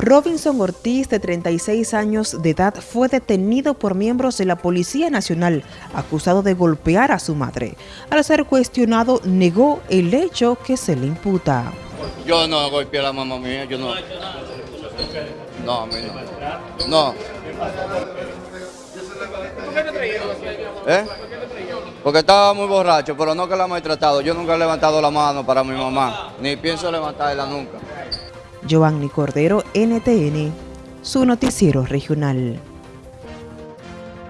Robinson Ortiz, de 36 años de edad, fue detenido por miembros de la Policía Nacional, acusado de golpear a su madre. Al ser cuestionado, negó el hecho que se le imputa. Yo no golpeé a la mamá mía, yo no. No, a mí no. No. ¿Eh? Porque estaba muy borracho, pero no que la ha maltratado. Yo nunca he levantado la mano para mi mamá, ni pienso levantarla nunca. Giovanni Cordero, NTN, su noticiero regional.